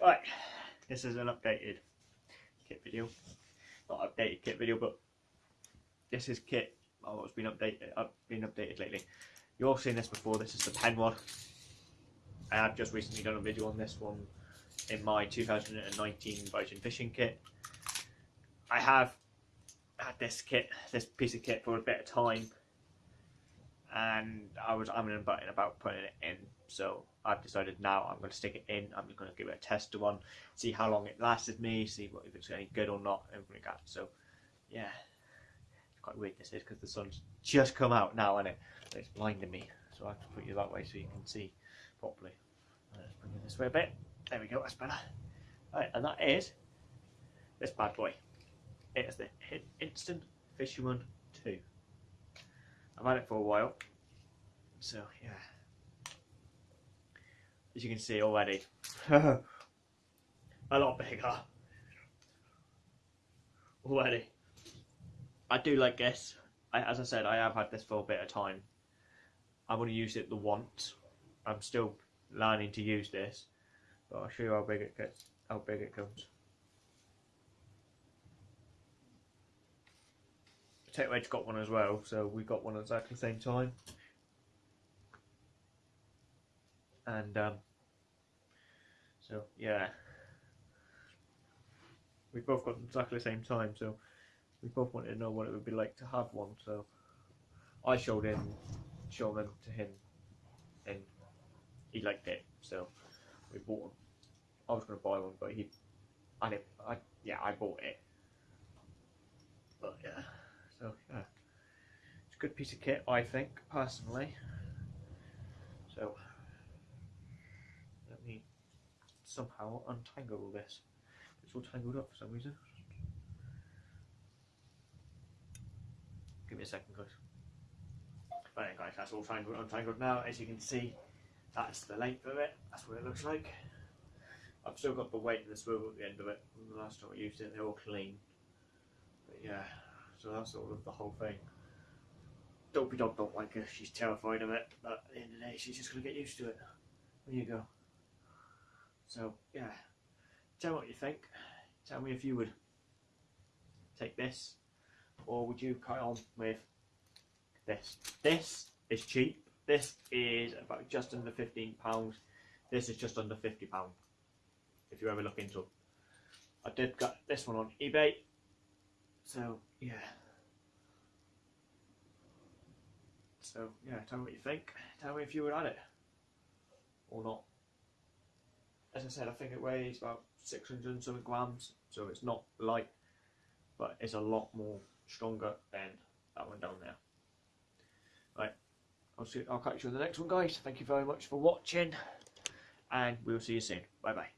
Right, this is an updated kit video. Not updated kit video, but this is kit. Oh, it's been updated. Uh, up, been updated lately. You've all seen this before. This is the pen one. I have just recently done a video on this one in my 2019 Virgin Fishing kit. I have had this kit, this piece of kit for a bit of time, and I was I'm button about putting it in. So I've decided now I'm going to stick it in. I'm just going to give it a test one, see how long it lasted me, see what if it's any good or not, everything like that. So yeah, it's quite weird this is because the sun's just come out now, and it it's blinding me. So I have to put you that way so you can see properly. Let's bring it this way a bit. There we go. That's better. Right, and that is this bad boy. It is the Instant Fisherman 2. I've had it for a while. So, yeah. As you can see already, a lot bigger. Already. I do like this. I, as I said, I have had this for a bit of time. I've only used it the once. I'm still learning to use this. But I'll show you how big it gets, how big it comes. Tech Wedge got one as well, so we got one at exactly the same time. And um, so yeah, we both got exactly the same time. So we both wanted to know what it would be like to have one. So I showed him, showed them to him, and he liked it. So we bought them. I was going to buy one, but he, I didn't. I yeah, I bought it. But yeah. So yeah, it's a good piece of kit, I think, personally. So let me somehow untangle all this. It's all tangled up for some reason. Give me a second, guys. Right guys, that's all tangled, untangled now. As you can see, that's the length of it. That's what it looks like. I've still got the weight and the swivel at the end of it. From the last time I used it, they're all clean. But yeah. So that's all of the whole thing. Dopey dog don't like her, she's terrified of it, but at the end of the day she's just gonna get used to it. There you go. So yeah. Tell me what you think. Tell me if you would take this or would you carry on with this. This is cheap. This is about just under fifteen pounds. This is just under fifty pound. If you ever look into them. I did get this one on eBay so, yeah. So, yeah, tell me what you think. Tell me if you would add it or not. As I said, I think it weighs about 600 and something grams, so it's not light, but it's a lot more stronger than that one down there. Right, I'll see. I'll catch you on the next one, guys. Thank you very much for watching, and we'll see you soon. Bye bye.